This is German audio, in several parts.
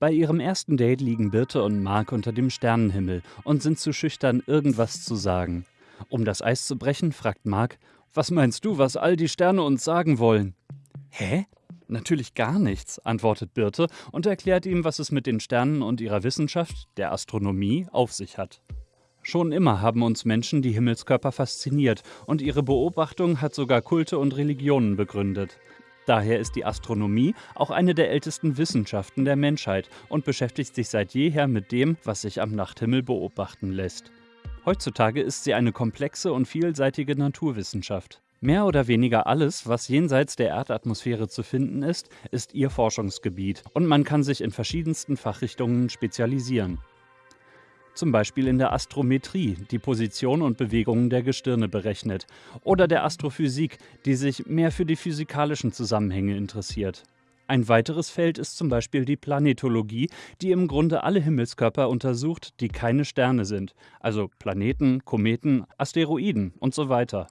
Bei ihrem ersten Date liegen Birte und Mark unter dem Sternenhimmel und sind zu schüchtern, irgendwas zu sagen. Um das Eis zu brechen, fragt Mark: Was meinst du, was all die Sterne uns sagen wollen? Hä? Natürlich gar nichts, antwortet Birte und erklärt ihm, was es mit den Sternen und ihrer Wissenschaft, der Astronomie, auf sich hat. Schon immer haben uns Menschen die Himmelskörper fasziniert und ihre Beobachtung hat sogar Kulte und Religionen begründet. Daher ist die Astronomie auch eine der ältesten Wissenschaften der Menschheit und beschäftigt sich seit jeher mit dem, was sich am Nachthimmel beobachten lässt. Heutzutage ist sie eine komplexe und vielseitige Naturwissenschaft. Mehr oder weniger alles, was jenseits der Erdatmosphäre zu finden ist, ist ihr Forschungsgebiet und man kann sich in verschiedensten Fachrichtungen spezialisieren. Zum Beispiel in der Astrometrie, die Position und Bewegungen der Gestirne berechnet, oder der Astrophysik, die sich mehr für die physikalischen Zusammenhänge interessiert. Ein weiteres Feld ist zum Beispiel die Planetologie, die im Grunde alle Himmelskörper untersucht, die keine Sterne sind, also Planeten, Kometen, Asteroiden und so weiter.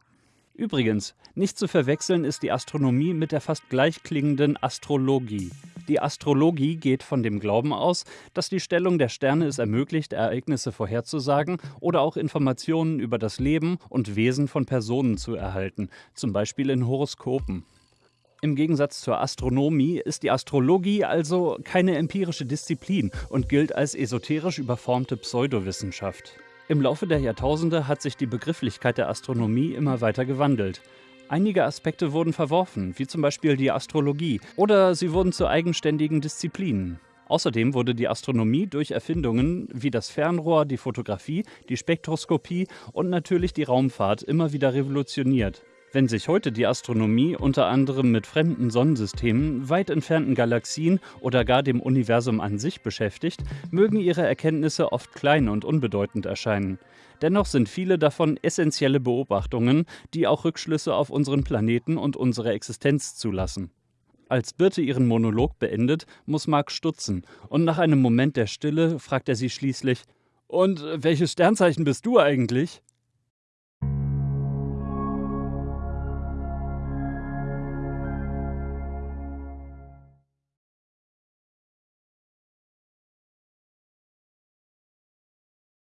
Übrigens, nicht zu verwechseln ist die Astronomie mit der fast gleichklingenden Astrologie. Die Astrologie geht von dem Glauben aus, dass die Stellung der Sterne es ermöglicht, Ereignisse vorherzusagen oder auch Informationen über das Leben und Wesen von Personen zu erhalten, zum Beispiel in Horoskopen. Im Gegensatz zur Astronomie ist die Astrologie also keine empirische Disziplin und gilt als esoterisch überformte Pseudowissenschaft. Im Laufe der Jahrtausende hat sich die Begrifflichkeit der Astronomie immer weiter gewandelt. Einige Aspekte wurden verworfen, wie zum Beispiel die Astrologie, oder sie wurden zu eigenständigen Disziplinen. Außerdem wurde die Astronomie durch Erfindungen wie das Fernrohr, die Fotografie, die Spektroskopie und natürlich die Raumfahrt immer wieder revolutioniert. Wenn sich heute die Astronomie unter anderem mit fremden Sonnensystemen, weit entfernten Galaxien oder gar dem Universum an sich beschäftigt, mögen ihre Erkenntnisse oft klein und unbedeutend erscheinen. Dennoch sind viele davon essentielle Beobachtungen, die auch Rückschlüsse auf unseren Planeten und unsere Existenz zulassen. Als Birte ihren Monolog beendet, muss Mark stutzen und nach einem Moment der Stille fragt er sie schließlich: Und welches Sternzeichen bist du eigentlich?